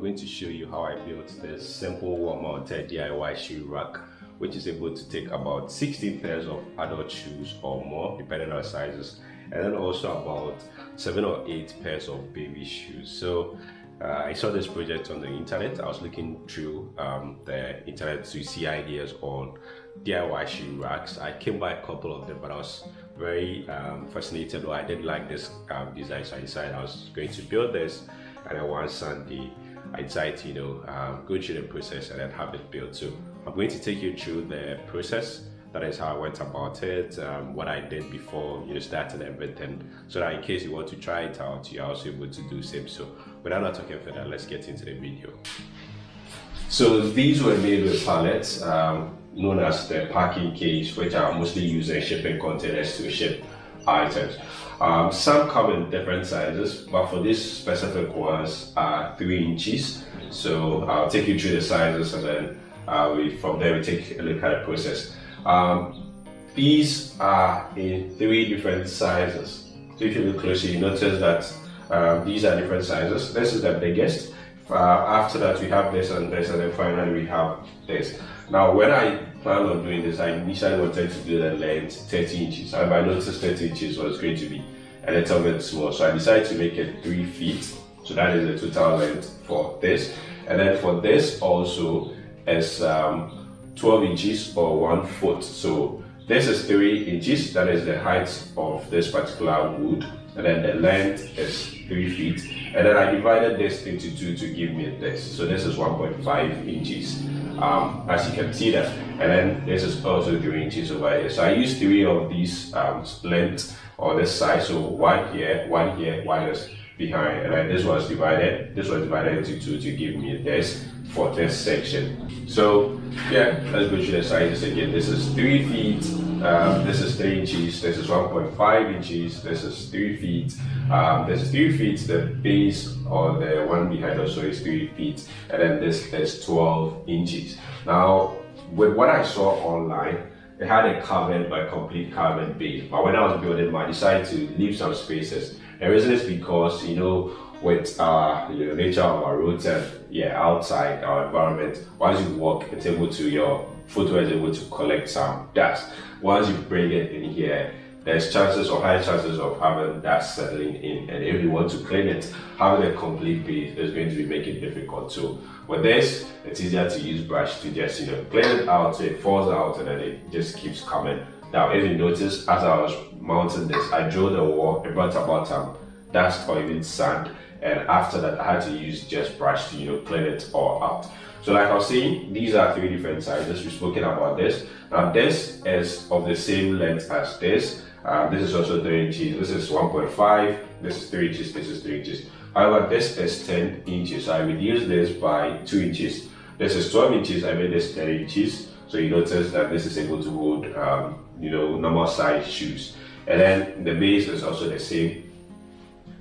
going to show you how I built this simple wall-mounted DIY shoe rack which is able to take about 16 pairs of adult shoes or more depending on sizes and then also about 7 or 8 pairs of baby shoes. So uh, I saw this project on the internet. I was looking through um, the internet to see ideas on DIY shoe racks. I came by a couple of them, but I was very um, fascinated. Or I didn't like this um, design, so I decided I was going to build this. And then one Sunday, I decided you know, um, go through the process and then have it built. So I'm going to take you through the process. That is how I went about it, um, what I did before you know, started everything, so that in case you want to try it out, you're also able to do the same. So without not talking further, let's get into the video. So these were made with pallets, um, known as the packing case, which are mostly used in shipping containers to ship items. Um, some come in different sizes, but for these specific ones are three inches. So I'll take you through the sizes and then uh, we, from there we take a look at the process. Um, these are in three different sizes. So if you look closely, you notice that um, these are different sizes. This is the biggest. Uh, after that, we have this and this, and then finally we have this. Now, when I planned on doing this, I initially wanted to do the length 30 inches. And I noticed 30 inches was going to be a little bit small. So I decided to make it 3 feet. So that is the total length for this. And then for this also, is um, 12 inches or 1 foot. So this is 3 inches, that is the height of this particular wood. And then the length is 3 feet. And then I divided this into 2 to give me this. So this is 1.5 inches. Um, as you can see that. And then this is also 3 inches over here. So I used 3 of these um, lengths or this size. So one here, one here, one is behind. And then this was divided, this was divided into 2 to give me this for this section. So yeah, let's go through the sizes again. This is 3 feet, um, this is 3 inches, this is 1.5 inches, this is 3 feet, um, this is 3 feet, the base or the one behind also is 3 feet, and then this is 12 inches. Now, with what I saw online, it had a covered but complete covered base. But when I was building I decided to leave some spaces. The reason is because, you know, with uh, you know, nature of our roads and yeah, outside our environment, once you walk, it's able to, your footwear is able to collect some dust. Once you bring it in here, there's chances or high chances of having dust settling in. And if you want to clean it, having a complete base is going to be making it difficult. So with this, it's easier to use brush to just, you know, clean it out so it falls out and then it just keeps coming. Now, if you notice, as I was mounting this, I drilled the wall, it brought about some dust or even sand and after that I had to use just brush to you know clean it all out. So like I was saying, these are three different sizes. We've spoken about this. Now this is of the same length as this. Uh, this is also 3 inches. This is 1.5. This is 3 inches. This is 3 inches. However, this is 10 inches. So I reduced this by 2 inches. This is 12 inches. I made this 10 inches. So you notice that this is able to hold, um, you know, normal size shoes. And then the base is also the same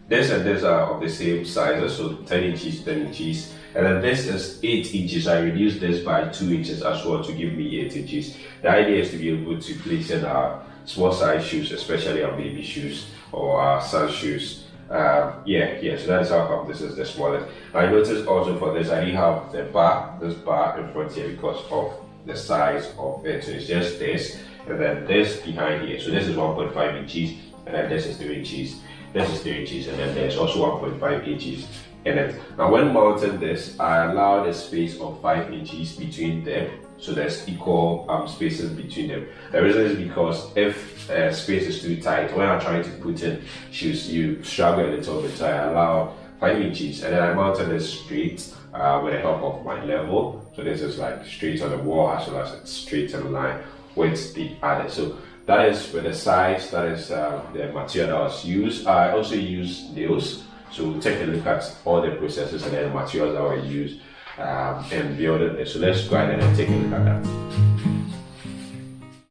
this and this are of the same size, so 10 inches, 10 inches. And then this is 8 inches. I reduced this by 2 inches as well to give me 8 inches. The idea is to be able to place in our small size shoes, especially our baby shoes or our son shoes. Um, yeah, yeah, so that's how come this is the smallest. I noticed also for this, I didn't have the bar, this bar in front here because of the size of it. So it's just this, and then this behind here. So this is 1.5 inches, and then this is 3 inches. This is 3 inches and then there's also 1.5 inches in it. Now when mounting this, I allowed a space of 5 inches between them. So there's equal um, spaces between them. The reason is because if uh, space is too tight, when I'm trying to put in shoes, you struggle a little bit. So I allow 5 inches and then I mounted this straight uh, with the help of my level. So this is like straight on the wall as well as straight in line with the other. So that is with the size, that is uh, the material that was used. I also use nails. So take a look at all the processes and the materials that were used um, and building it. So let's go ahead and take a look at that.